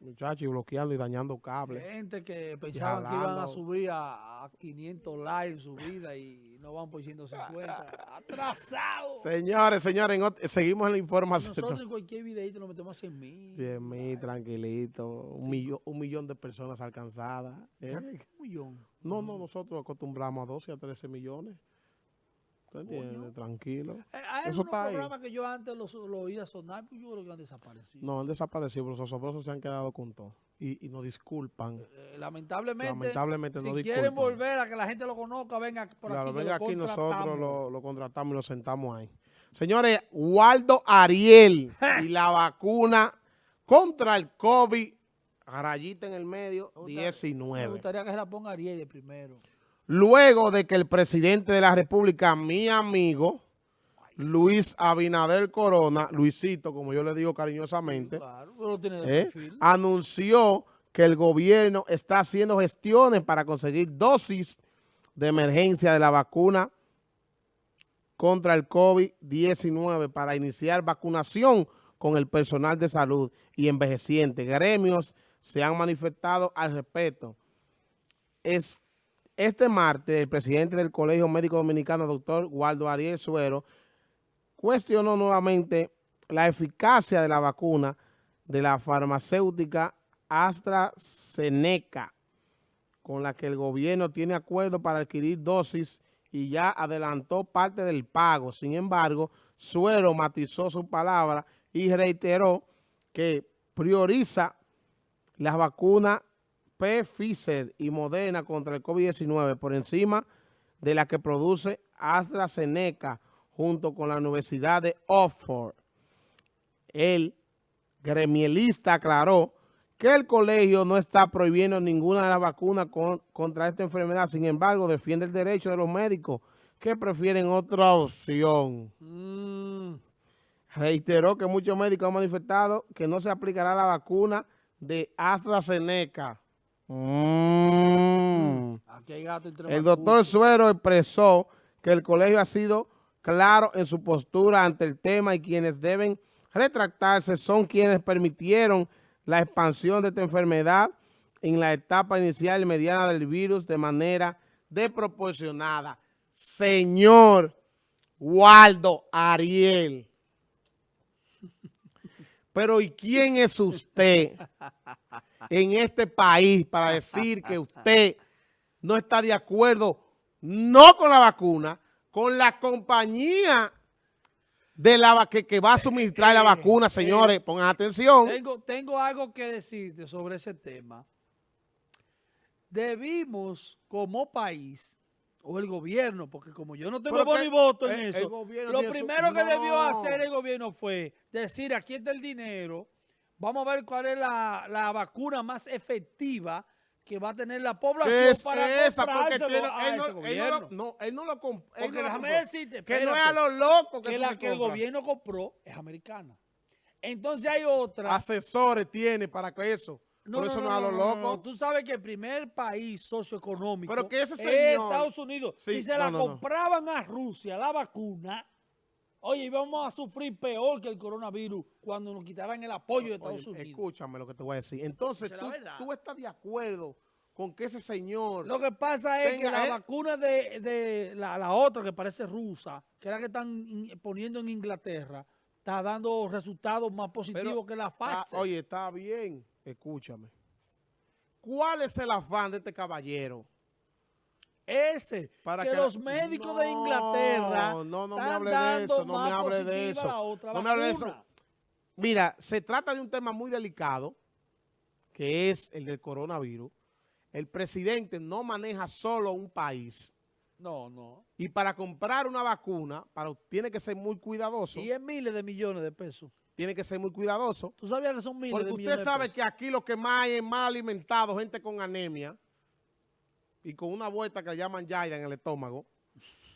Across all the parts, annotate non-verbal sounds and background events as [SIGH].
Muchachos, y bloqueando y dañando cables. Gente que pensaban que iban a subir a, a 500 likes en su vida y no van por 150. [LAUGHS] ¡Atrasado! Señores, señores, seguimos en la información. Nosotros en cualquier videito nos metemos a 100 mil. 100 mil, tranquilito. Un, millón, un millón de personas alcanzadas. ¿eh? Un millón. No, no, nosotros acostumbramos a 12 a 13 millones. ¿Tú entiendes? Tranquilo. Eh, Hay Eso está ahí. que yo antes los, los oía sonar, pues yo creo que han desaparecido. No, han desaparecido, pero los osobrosos se han quedado con todo. Y, y nos disculpan. Eh, lamentablemente, Lamentablemente si no quieren disculpan. volver a que la gente lo conozca, venga por Claro, aquí. venga aquí nosotros lo, lo contratamos y lo sentamos ahí. Señores, Waldo Ariel y la [LAUGHS] vacuna contra el COVID, rayita en el medio, Me gustaría- Me 19. gustaría que se la ponga Ariel de primero. Luego de que el presidente de la República, mi amigo, Luis Abinader Corona, Luisito, como yo le digo cariñosamente, Claro, pero lo tiene de ¿eh? anunció que el gobierno está haciendo gestiones para conseguir dosis de emergencia de la vacuna contra el COVID-19 para iniciar vacunación con el personal de salud y envejecientes. Gremios se han manifestado al respecto. Es, este martes, el presidente del Colegio Médico Dominicano, doctor Waldo Ariel Suero, cuestionó nuevamente la eficacia de la vacuna de la farmacéutica AstraZeneca, con la que el gobierno tiene acuerdo para adquirir dosis y ya adelantó parte del pago. Sin embargo, Suero matizó su palabra y reiteró que prioriza las vacunas Pfizer y Moderna contra el COVID-19 por encima de la que produce AstraZeneca junto con la Universidad de Oxford. El gremialista aclaró que el colegio no está prohibiendo ninguna de las vacunas con- contra esta enfermedad. Sin embargo, defiende el derecho de los médicos que prefieren otra opción. Mm, Reiteró que muchos médicos han manifestado que no se aplicará la vacuna de AstraZeneca. Mm. aquí hay gato entre El doctor Suero expresó que el colegio ha sido claro en su postura ante el tema y quienes deben retractarse son quienes permitieron la expansión de esta enfermedad en la etapa inicial y mediana del virus de manera desproporcionada. Señor Waldo Ariel. Pero ¿y quién es usted [LAUGHS] en este país para decir que usted no está de acuerdo no con la vacuna, con la compañía de la que, que va a suministrar la Eh, vacuna, eh, señores, pongan atención. Tengo, tengo algo que decirte sobre ese tema. Debimos, como país, o el gobierno, porque como yo no tengo voz que ni voto en el- eso, lo primero que debió hacer el gobierno fue decir, aquí está el dinero, vamos a ver cuál es la, la vacuna más efectiva que va a tener la población es para esa, porque tiene- a él, no, ese él no gobierno. lo, no, él no lo comp- él Porque no lo déjame compró. decirte, que no es a los locos que, que la que el gobierno compró es americana. Entonces hay otra. Asesores tiene para que eso. Por eso no, es a los no, locos. no. Tú sabes que el primer país socioeconómico Pero que ese es Estados Unidos. Sí, si se no, la no, no. compraban a Rusia, la vacuna, oye, íbamos a sufrir peor que el coronavirus cuando nos quitaran el apoyo de Estados Oye, Unidos. escúchame lo que te voy a decir. Entonces, tú, estás de acuerdo con que ese señor... Lo que pasa es que la eh. vacuna de, de la, la otra que parece rusa, que es la que están in- poniendo en Inglaterra, está dando resultados más positivos Pero, que la ah, Pfizer. oye, está bien. Escúchame. ¿Cuál es el afán de este caballero? Ese, Para que, que- los médicos de Inglaterra no, no me están hable de dando eso, no me hable de eso. otra No me hable de eso. Mira, se trata de un tema muy delicado, que es el del coronavirus. El presidente no maneja solo un país. No, no. Y para comprar una vacuna, para, tiene que ser muy cuidadoso. Y es miles de millones de pesos. Tiene que ser muy cuidadoso. ¿Tú sabías que son miles Porque de usted millones sabe de pesos? que aquí lo que más hay es mal alimentado, gente con anemia y con una vuelta que le llaman yaida en el estómago,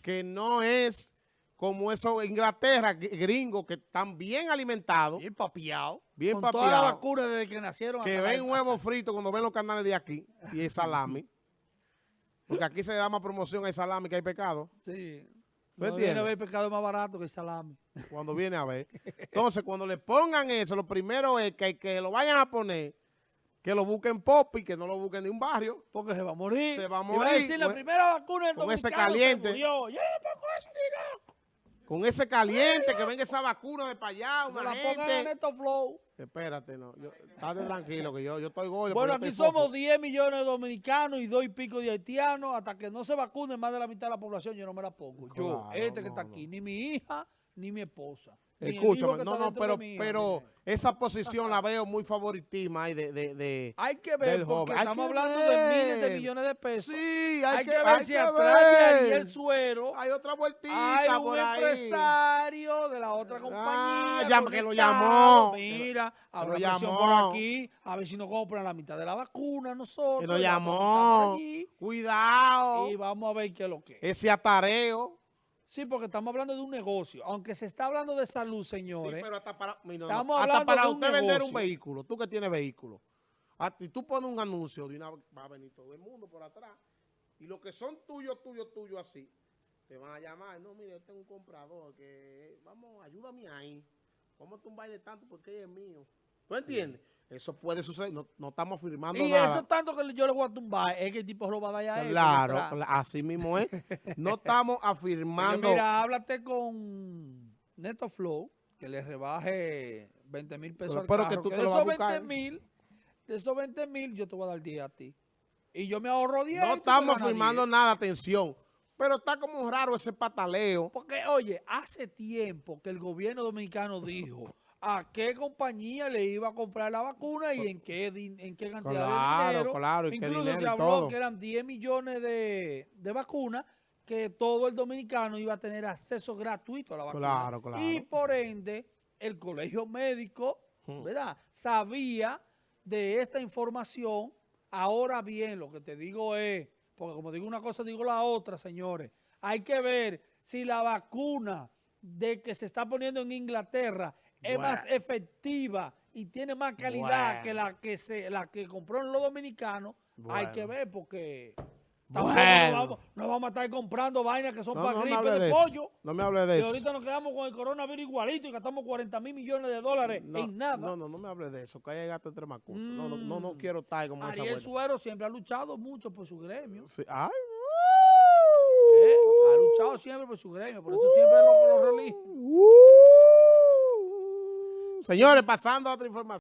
que no es como eso Inglaterra, gr- gringos que están bien alimentados, Bien papiado. Bien Con toda la vacuna desde que nacieron. que ven huevos fritos cuando ven los canales de aquí y el salami. Porque aquí se da más promoción al salami que hay pecado. Sí. Entiendes? viene a ver el pescado más barato que el salami. Cuando viene a ver. [LAUGHS] Entonces, cuando le pongan eso, lo primero es que, que lo vayan a poner, que lo busquen pop y que no lo busquen de un barrio. Porque se va a morir. Se va a Y va a morir, decir, la con- primera vacuna del con ese caliente. se murió. Yo. Con ese caliente, que venga esa vacuna de para allá, Se una la pongan a gente. Flow. Espérate, no. Yo, estate tranquilo, que yo, yo estoy gordo. Bueno, aquí somos fofo. 10 millones de dominicanos y dos y pico de haitianos. Hasta que no se vacunen más de la mitad de la población, yo no me la pongo. Yo, este que está no. aquí, ni mi hija, ni mi esposa. El Escúchame, no, no, pero, pero esa posición la veo muy favoritisma de, de, de- Hay que ver, del porque joven. Estamos hablando de miles de millones de pesos. Sí, hay, hay, que, que ver hay si atrás de. Ariel Suero Hay otra vueltita hay un por ahí. empresario de la otra compañía. ya, que lo llamó. Mira, habrá presión por aquí. A ver si nos compran la mitad de la vacuna nosotros. Que lo llamó. allí, Cuidado. Y vamos a ver qué es lo que es. Ese atareo. Sí, porque estamos hablando de un negocio. Aunque se está hablando de salud, Sí, señores. pero hasta para, mira, Estamos hasta hablando para de un usted vender un vehículo, tú que tienes vehículo, a ti tú pones un anuncio de una va a venir todo el mundo por atrás y los que son tuyos, tuyos, tuyos así, te van a llamar, no, mire, yo tengo un comprador que, vamos, ayúdame ahí, vamos a tumbar de tanto porque es mío. ¿Tú entiendes? Eso puede suceder, no, no estamos firmando y nada. eso tanto que yo le voy a tumbar, es que el tipo lo va a dar a él. Claro, así mismo es. No [LAUGHS] estamos afirmando. mira, háblate con Neto Flow, que le rebaje 20 mil pesos Pero al espero que carro. tú que te de esos buscar. 20 mil, de esos 20 mil, yo te voy a dar 10 a ti. Y yo me ahorro 10. y No estamos ganas firmando 10. nada, atención. Pero está como raro ese pataleo. Porque, oye, hace tiempo que el gobierno dominicano dijo a qué compañía le iba a comprar la vacuna y en qué, en qué cantidad Claro, de dinero. claro, y qué Incluso dinero se y habló todo. que eran 10 millones de, de vacunas que todo el dominicano iba a tener acceso gratuito a la vacuna. Claro, claro. Y por ende, el colegio médico. ¿verdad? Sabía de esta información. Ahora bien, lo que te digo es, porque como digo una cosa, digo la otra, señores. Hay que ver si la vacuna de que se está poniendo en Inglaterra es más efectiva y tiene más calidad que la que se la que compraron los dominicanos. Hay que ver porque tampoco no, vamos, no vamos a estar comprando vainas que son No, para no gripe de, pollo. No me hable de Y eso. ahorita nos quedamos con el coronavirus igualito y gastamos 40 mil millones de dólares en nada. No, no, no me hable de eso. Que haya gato entre macutos. No, no, no, no Mm. quiero estar como esa Ariel vuelta. Suero siempre ha luchado mucho por su gremio. Sí, Ay, ¿eh? Ha luchado siempre por su gremio, por eso siempre lo, lo uh. Señores, pasando a otra información.